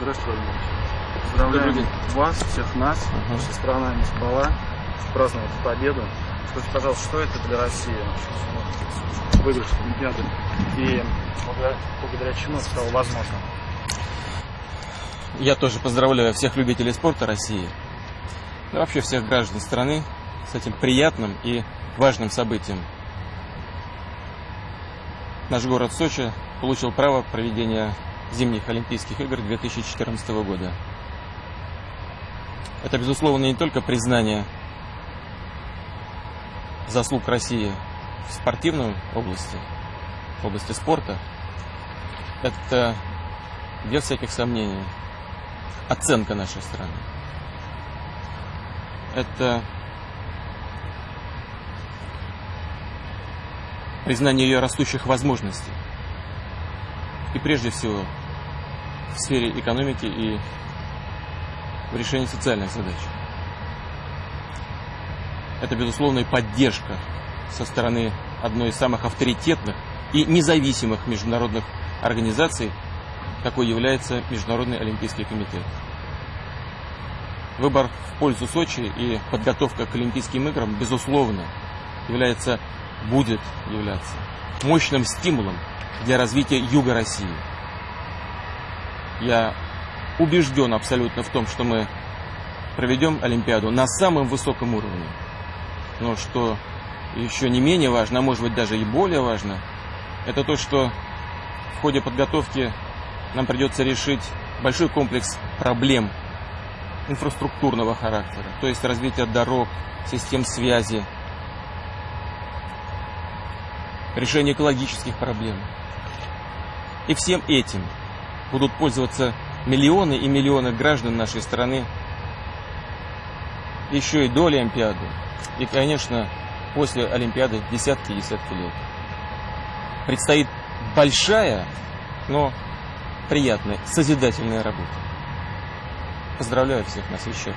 Здравствуй, Владимир. Поздравляем вас, всех нас. Ага. Наша страна не спала, празднует победу. Скажите, пожалуйста, что это для России? Выигрыш Олимпиады. И благодаря, благодаря чему это стало возможным? Я тоже поздравляю всех любителей спорта России, да вообще всех граждан страны с этим приятным и важным событием. Наш город Сочи получил право проведения зимних Олимпийских игр 2014 года. Это, безусловно, не только признание заслуг России в спортивной области, в области спорта. Это, без всяких сомнений, оценка нашей страны. Это признание ее растущих возможностей. И прежде всего в сфере экономики и в решении социальных задач. Это, безусловно, и поддержка со стороны одной из самых авторитетных и независимых международных организаций, какой является Международный Олимпийский комитет. Выбор в пользу Сочи и подготовка к Олимпийским играм, безусловно, является, будет являться мощным стимулом для развития Юга России. Я убежден абсолютно в том, что мы проведем Олимпиаду на самом высоком уровне. Но что еще не менее важно, а может быть даже и более важно, это то, что в ходе подготовки нам придется решить большой комплекс проблем инфраструктурного характера, то есть развитие дорог, систем связи, решение экологических проблем. И всем этим будут пользоваться миллионы и миллионы граждан нашей страны еще и до Олимпиады. И, конечно, после Олимпиады десятки и десятки лет. Предстоит большая, но приятная, созидательная работа. Поздравляю всех нас еще раз.